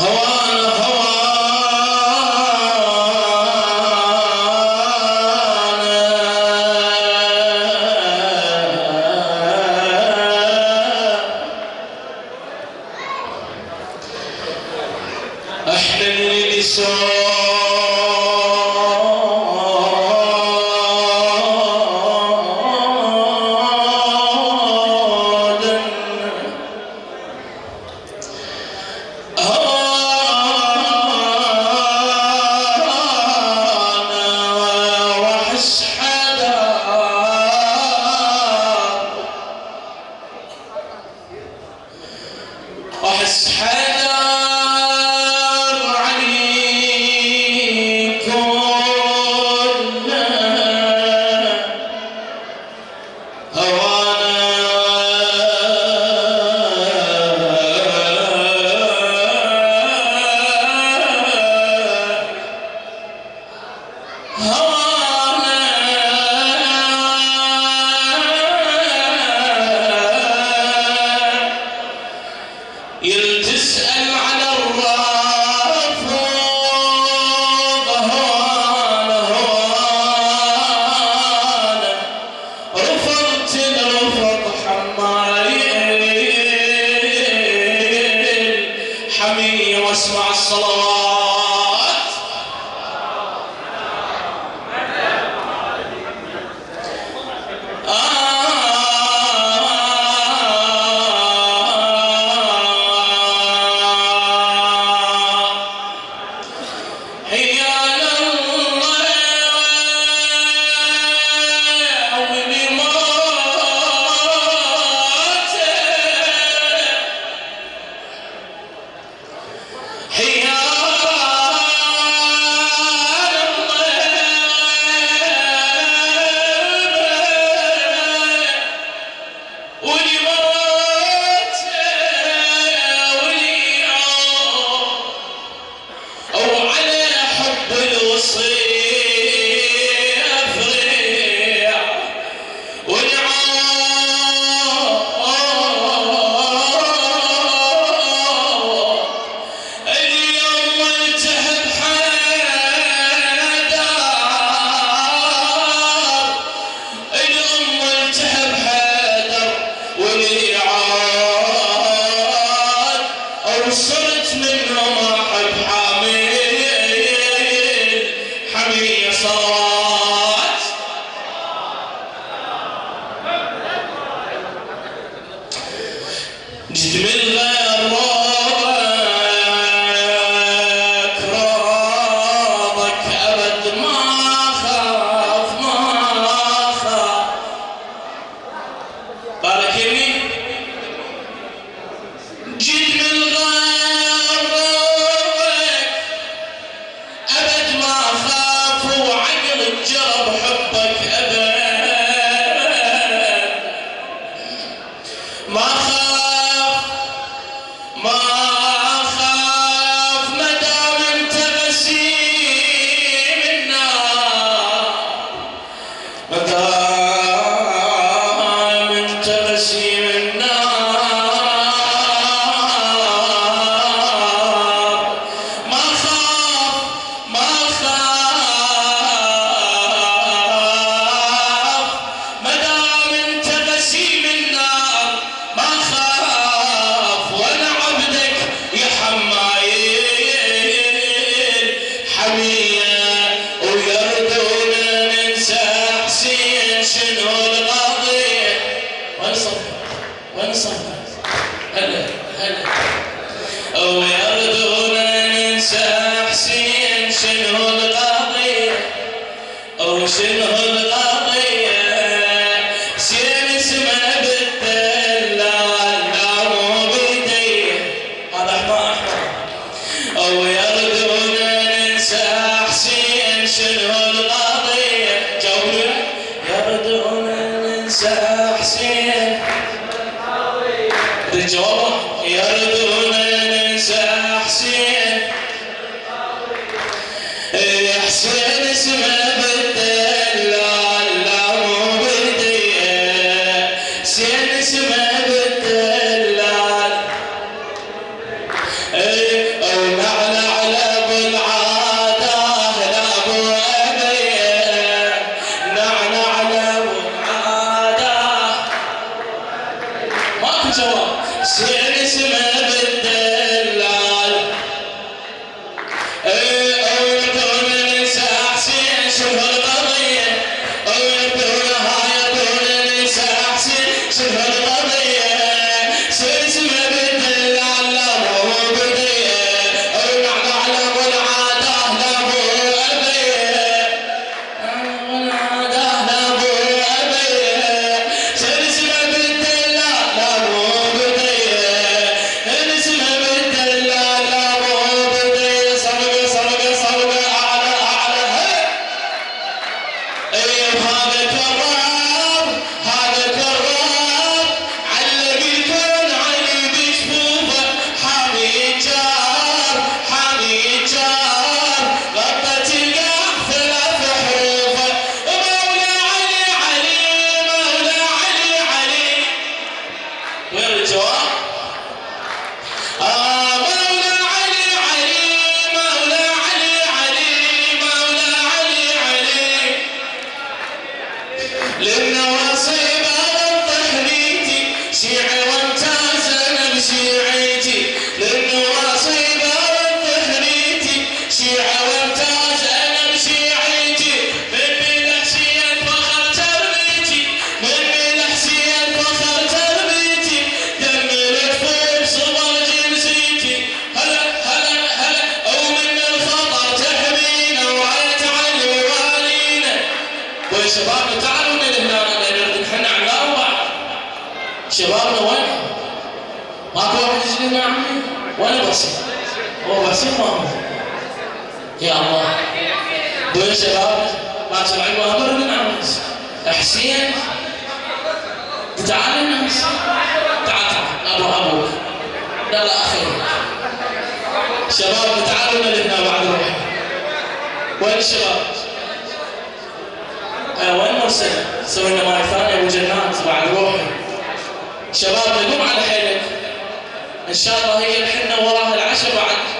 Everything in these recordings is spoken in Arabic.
How يا الله. دول شباب ما تسمعين وامر من عمرك. حسين تعال الناس تعال تعال. أبو ابو لا أخي. شباب تعالوا لنا بعد روح وين الشباب؟ آه وين مرسل؟ سوينا مره ثانية أبو جنات بعد روحي شباب دقوم على حيلك. إن شاء الله هي الحنة وراها العشاء بعد.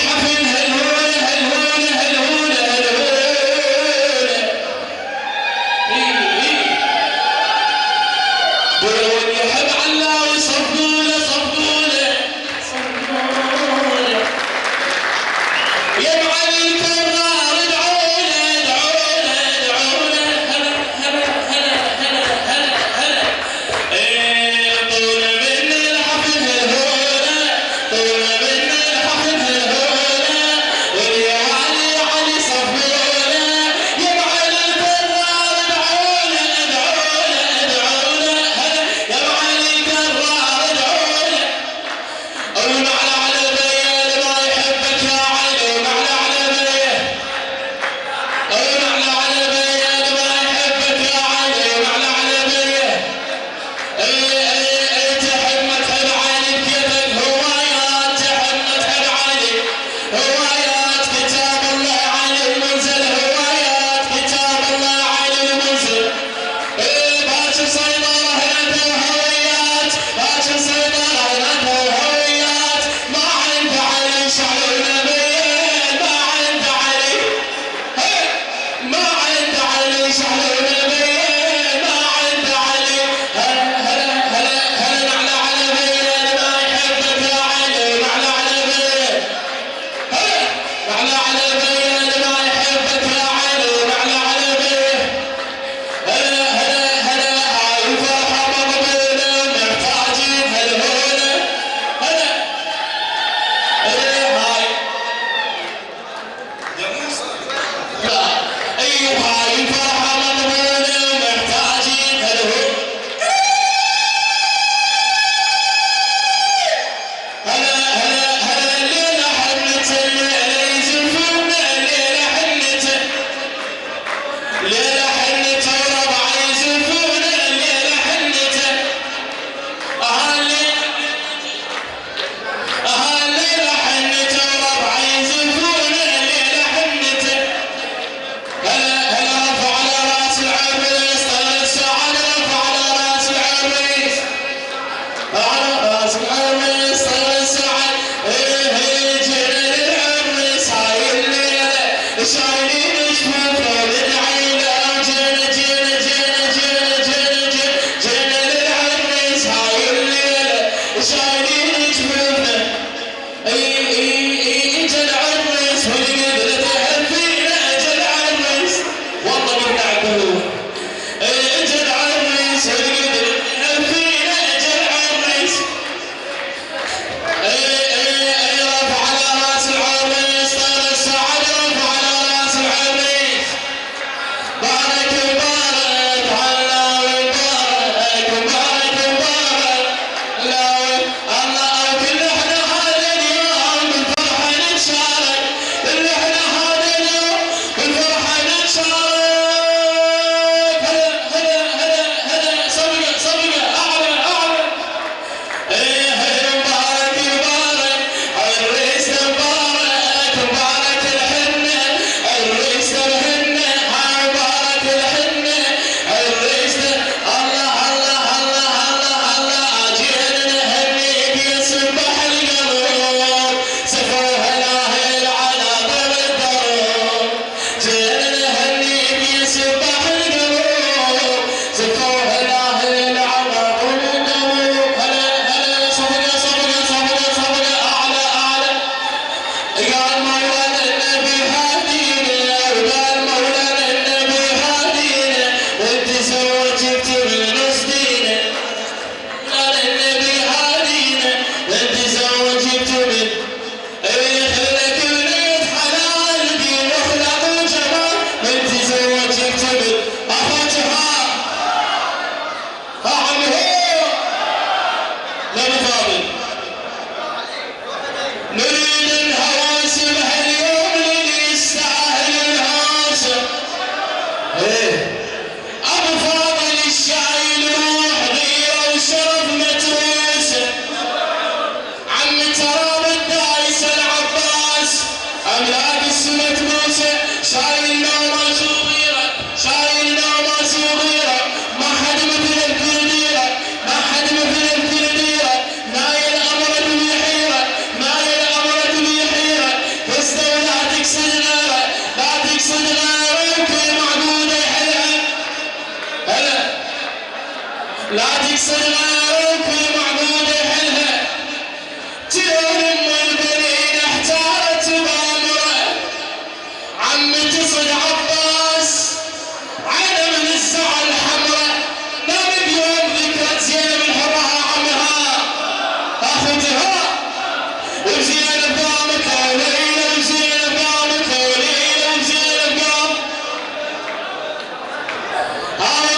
the show.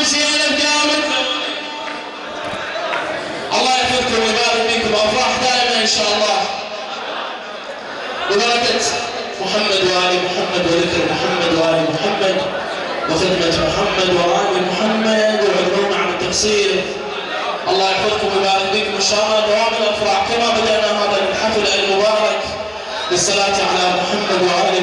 وزينب قامت الله يحفظكم ويبارك فيكم. أفراح دائما إن شاء الله. ببركة محمد وآل محمد وذكر محمد وآل محمد وخدمة محمد وآل محمد وعذرونا عن التقصير. الله يحفظكم ويبارك فيكم إن شاء الله. دوام الأفراح كما بدأنا هذا الحفل المبارك بالصلاه على محمد وآل